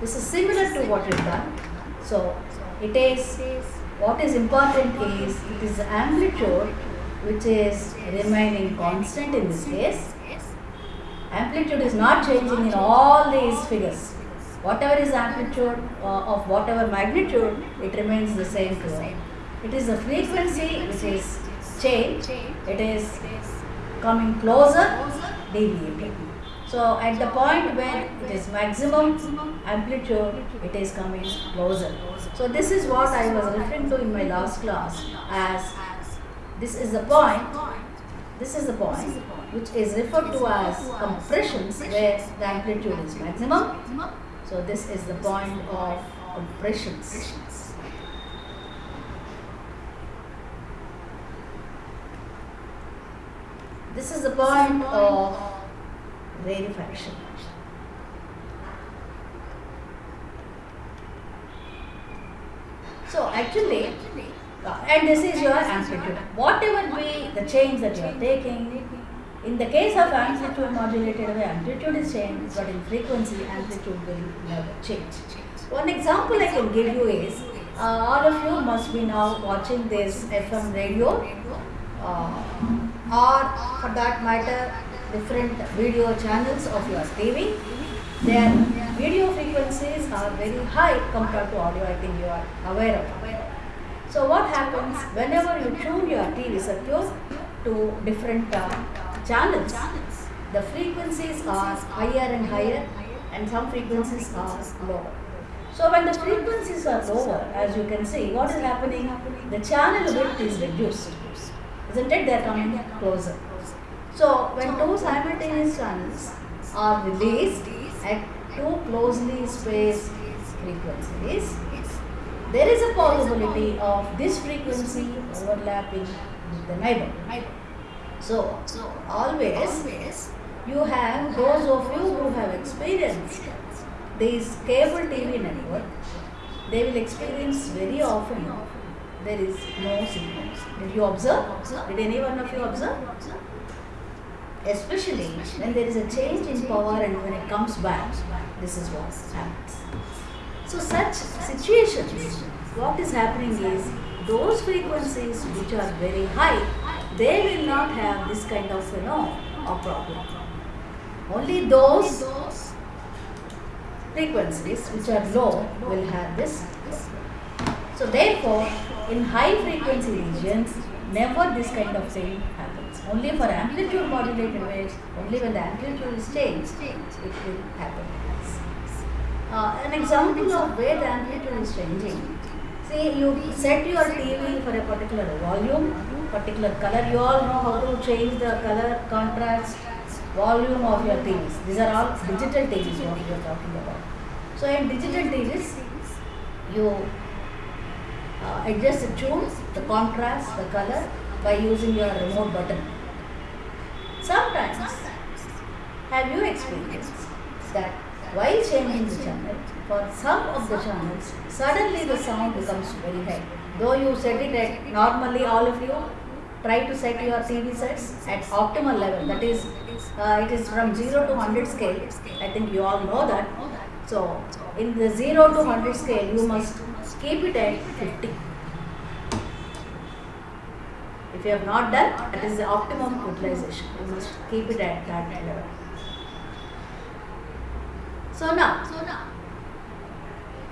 This is similar to what we've done. So it is what is important is it is amplitude which is remaining constant in this case. Amplitude is not changing in all these figures. Whatever is amplitude uh, of whatever magnitude, it remains the same. It is the frequency which is changed. It is coming closer, deviating. So at the point where it is maximum amplitude, it is coming closer. So this is what I was referring to in my last class as this is the point, this is the point which is referred to as compressions where the amplitude is maximum. So this is the point of compressions. This is the point of rarefaction. So actually, and this is your amplitude. Whatever be the change that you are taking, in the case of amplitude modulated wave, amplitude is changed, but in frequency, amplitude will never change. One example I can give you is, uh, all of you must be now watching this FM radio, uh, or for that matter, different video channels of your TV. Their video frequencies are very high compared to audio, I think you are aware of. So what happens whenever you tune your TV circuit to different uh, channels, the frequencies are higher and higher and some frequencies are lower. So when the frequencies are lower, as you can see, what is happening? The channel width is reduced. Isn't it? They are coming closer. So when two simultaneous channels are released at two closely spaced frequencies, there is a possibility of this frequency overlapping with the neighbor. So, always you have those of you who have experienced this cable TV network, they will experience very often there is no signal. Did you observe? Did any one of you observe? Especially when there is a change in power and when it comes back, this is what happens. So such situations, what is happening is those frequencies which are very high, they will not have this kind of you know problem. Only those frequencies which are low will have this. So therefore, in high frequency regions, never this kind of thing happens. Only for amplitude modulated waves, only when the amplitude is changed, it will happen. Uh, an example of where the amplitude is changing. See, you set your TV for a particular volume, particular color. You all know how to change the color, contrast, volume of your TVs. These are all digital TVs what we are talking about. So in digital TVs, you uh, adjust the tune, the contrast, the color by using your remote button. Sometimes, have you experienced that while changing the channel, for some of the channels, suddenly the sound becomes very high. Though you set it at normally all of you try to set your TV sets at optimal level. That is, uh, it is from 0 to 100 scale. I think you all know that. So, in the 0 to 100 scale, you must keep it at 50. If you have not done, that is the optimum utilization. You must keep it at that level. So now,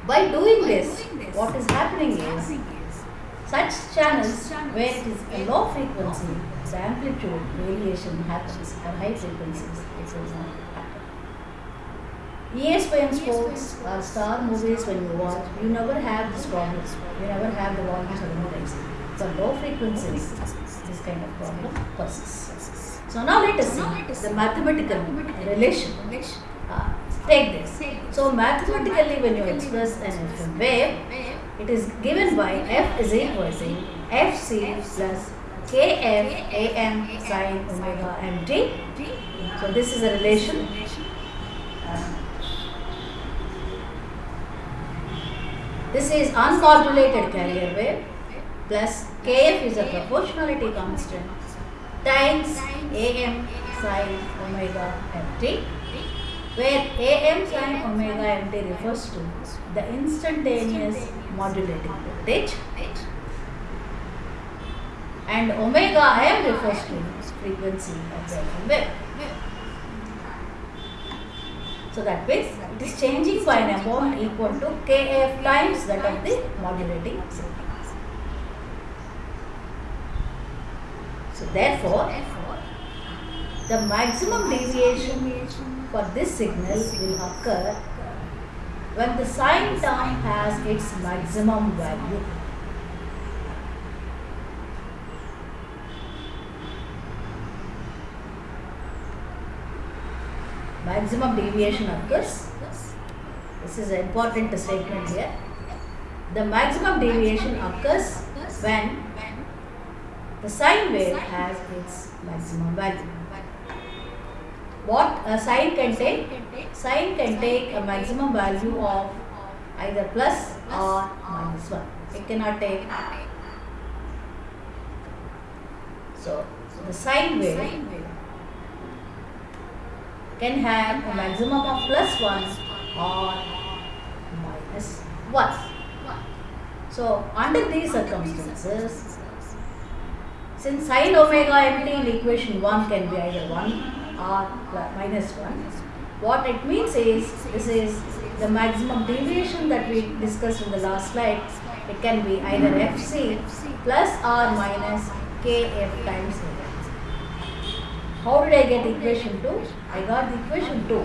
by doing this, what is happening is such channels where it is a low frequency, the amplitude variation happens at high frequencies, it will not happen. ESPN sports or star movies when you watch, you never have this problem. You never have the volume suddenly For low frequencies, this kind of problem persists. So now let us see the mathematical relation. Uh, take this. So mathematically when you express an FM wave, it is given by f is equal to fc plus kf am sin omega mt. So this is a relation. Uh, this is unmodulated carrier wave plus kf is a proportionality constant times am sin omega mt. where AM sine omega mt refers to the instantaneous modulating voltage and omega m refers to frequency of the wave. So that means it is changing by an amount equal to kf times that of the modulating signal. So therefore, the maximum deviation for this signal will occur when the sine term has its maximum value. Maximum deviation occurs. This is an important statement here. The maximum deviation occurs when the sine wave has its maximum value. What a sine can take? Sine can take a maximum value of either plus or minus 1. It cannot take. So, the sine wave can have a maximum of plus 1 or minus 1. So, under these circumstances, since sine omega mt in equation 1 can be either 1 or minus 1, what it means is, this is the maximum deviation that we discussed in the last slide. It can be either fc plus or minus kf times omega. How did I get equation 2? I got the equation 2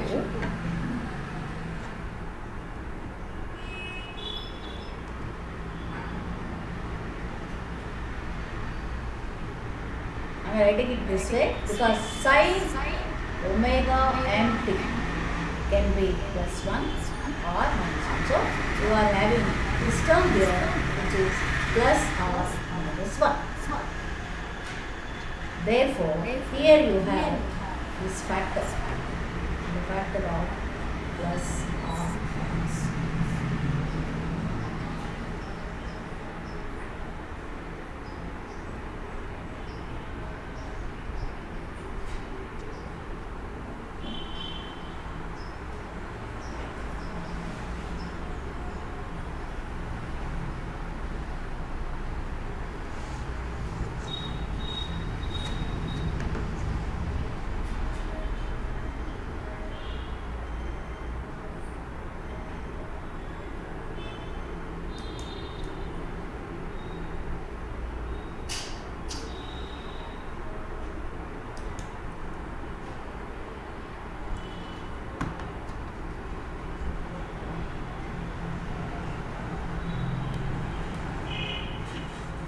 I am writing it this way because sine omega mt can be plus 1 or minus 1. So, you are having this term here which is plus or minus 1. Therefore, here you have this factor, the factor of plus or minus.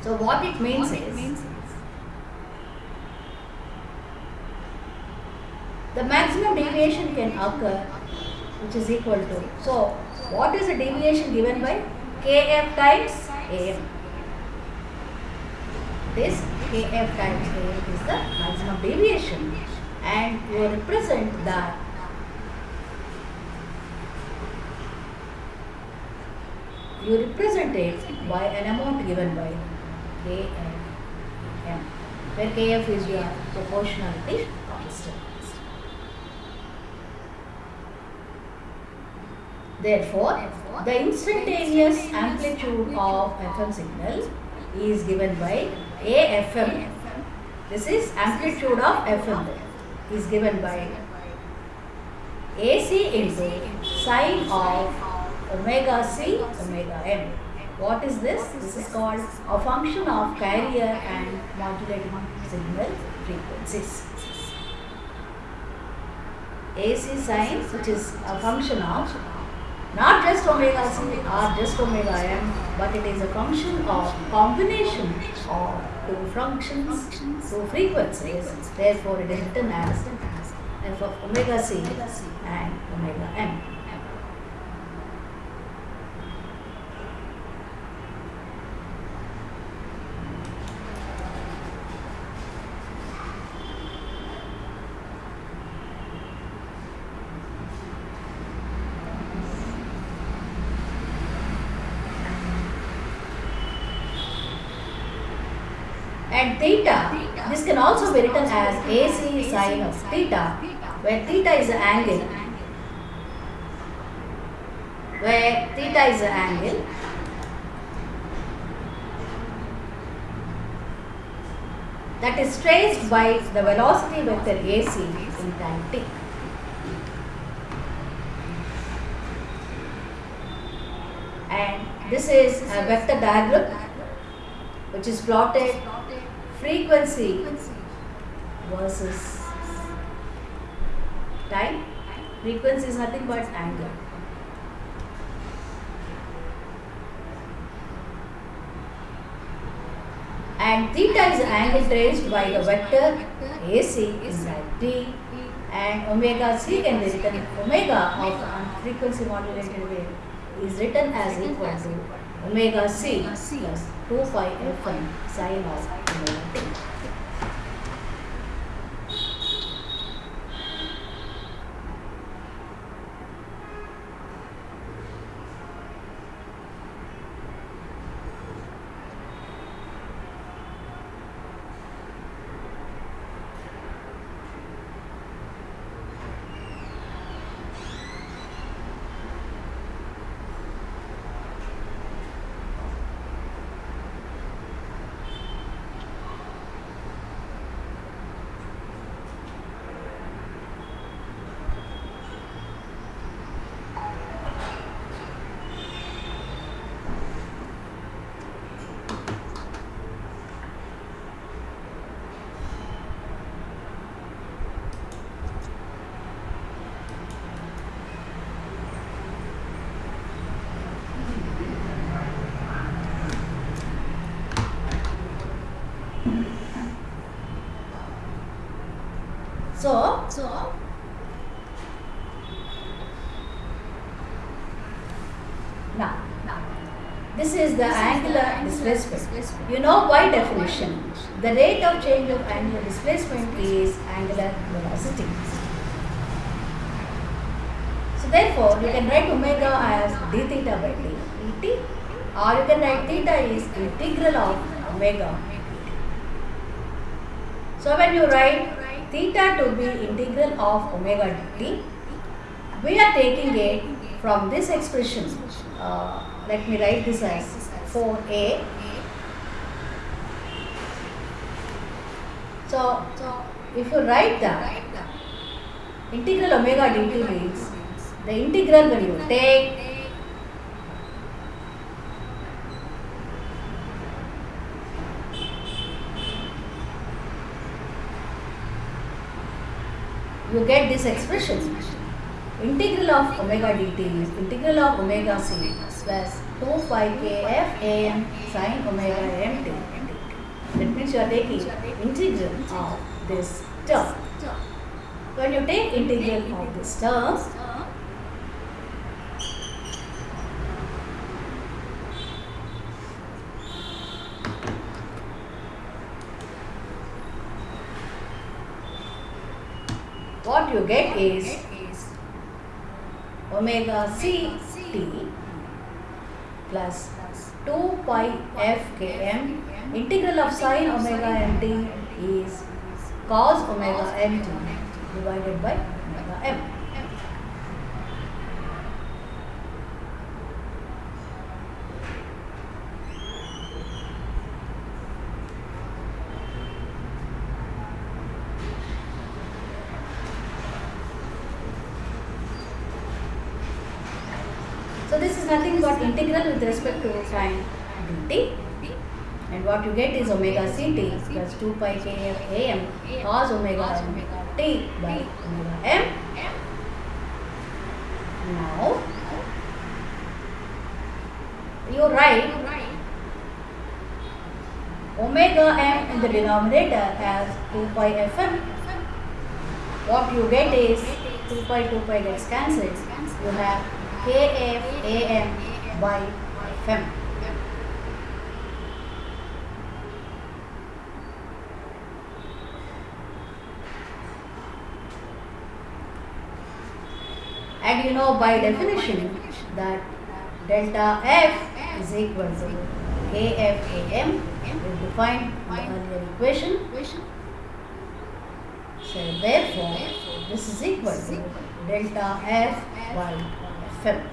So what it means is the maximum deviation can occur which is equal to so what is the deviation given by kf times am? This kf times am is the maximum deviation and you represent that you represent it by an amount given by kf m where kf is your proportionality constant Therefore, the instantaneous amplitude of FM signal is given by AFM. This is amplitude of FM is given by AC into sine of omega c omega m. What is this? This is called a function of carrier and modulating signal frequencies. AC sine which is a function of not just omega c or just omega m, but it is a function of combination of two functions, two frequencies. Therefore, it is written as f of omega c and omega m. And theta, this can also be written as AC sine of theta, where theta is the angle. Where theta is the angle. That is traced by the velocity vector AC in time t. And this is a vector diagram which is plotted frequency versus time. Frequency is nothing but angle. and theta is angle traced by the vector AC in that t and omega c can be written omega of frequency modulated wave is written as equal to omega c plus 2 pi fm sine of omega t. So, so now, this is the angular displacement. You know by definition, the rate of change of angular displacement is angular velocity. So therefore, you can write omega as d theta by d dt or you can write theta is integral of omega. So when you write theta to be integral of omega dt, we are taking it from this expression. Uh, let me write this as 4a. So, if you write that, integral omega dt means the integral when you take you get this expression. Integral of omega dt is integral of omega c plus 2 pi kf am sine omega mt. That means you are taking integral of this term. When you take integral of this term, what you get is omega c t plus 2 pi f km integral of sine omega mt is cos omega mt divided by omega m. So but integral with respect to sine dt. And what you get is omega ct plus 2 pi kf am cos omega t by omega m. Now, you write omega m in the denominator as 2 pi fm. What you get is 2 pi 2 pi gets cancelled. You have kf am by fm. And you know by definition that delta f is equal to kf am. We defined in the earlier equation. So therefore, this is equal to delta f by fm.